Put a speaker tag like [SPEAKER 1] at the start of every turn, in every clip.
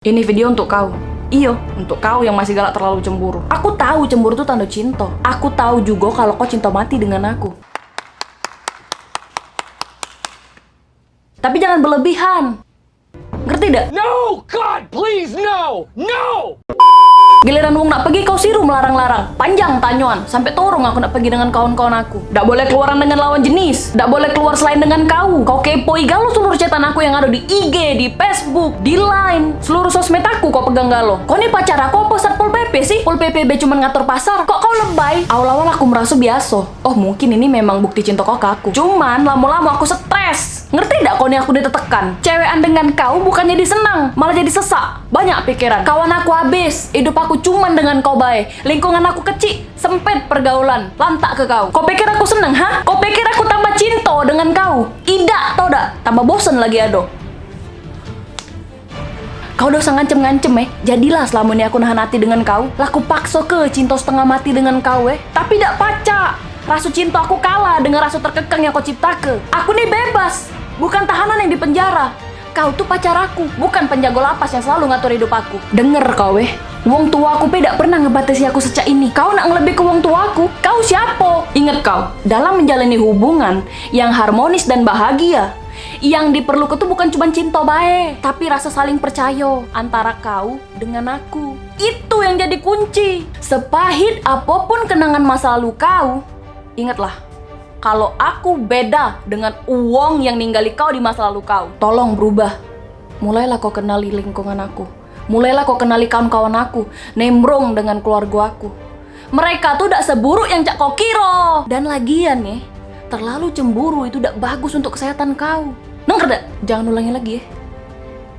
[SPEAKER 1] Ini video untuk kau. Iyo, untuk kau yang masih galak terlalu cemburu. Aku tahu cemburu itu tanda cinta. Aku tahu juga kalau kau cinta mati dengan aku. Tapi jangan berlebihan. Ngerti tidak?
[SPEAKER 2] No! God, please, no! No!
[SPEAKER 1] Giliran wong nak pergi kau siru melarang-larang. Panjang tanyuan, sampai torong aku nak pergi dengan kawan-kawan aku. Tidak boleh keluaran dengan lawan jenis. Tidak boleh keluar selain dengan kau. Kau kepoi galau seluruh cetan aku yang ada di IG, di Facebook, di Line. Seluruh sosmed aku kau pegang galau. Kau nih pacar aku apa satpol PP sih? Pol PPB cuma ngatur pasar. Kok kau lebay? Awal-awal aku merasa biasa. Oh mungkin ini memang bukti cinta ke aku. Cuman lama-lama aku stres. Ngerti tidak kau nih aku ditekan? Cewekan dengan kau bukannya disenang, malah jadi sesak. Banyak pikiran. Kawan aku habis, hidup aku cuman dengan kau baik. Lingkungan aku kecil, sempit pergaulan, lantak ke kau. Kau pikir aku seneng, ha? Kau pikir aku tambah cinta dengan kau? Tidak, tau dak? Tambah bosen lagi ado. Kau udah ngancem-ngancem eh. Jadilah selama ini aku nahan hati dengan kau. Laku paksa ke cinta setengah mati dengan kau eh. Tapi tidak pacak. Rasa cinta aku kalah dengan rasa terkekang yang kau ciptakan. Aku nih bebas. Bukan tahanan yang dipenjara Kau tuh pacar aku Bukan penjago lapas yang selalu ngatur hidup aku. Denger kau eh. Wong tua aku tidak pernah ngebatasi aku sejak ini. Kau nak lebih ke wong tua aku? Kau siapa? Ingat kau Dalam menjalani hubungan Yang harmonis dan bahagia yang diperlukan tuh bukan cuma cinta baik, tapi rasa saling percaya antara kau dengan aku. Itu yang jadi kunci. Sepahit apa pun kenangan masa lalu kau, ingatlah, kalau aku beda dengan uang yang ninggali kau di masa lalu kau. Tolong berubah. Mulailah kau kenali lingkungan aku. Mulailah kau kenali kawan-kawan aku. Nembrong dengan keluarga aku. Mereka tuh tidak seburuk yang cak kau kira. Dan lagian nih, terlalu cemburu itu tidak bagus untuk kesehatan kau. Nengker dak? Jangan ulangi lagi ya.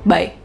[SPEAKER 1] Bye.